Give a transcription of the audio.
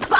Bye.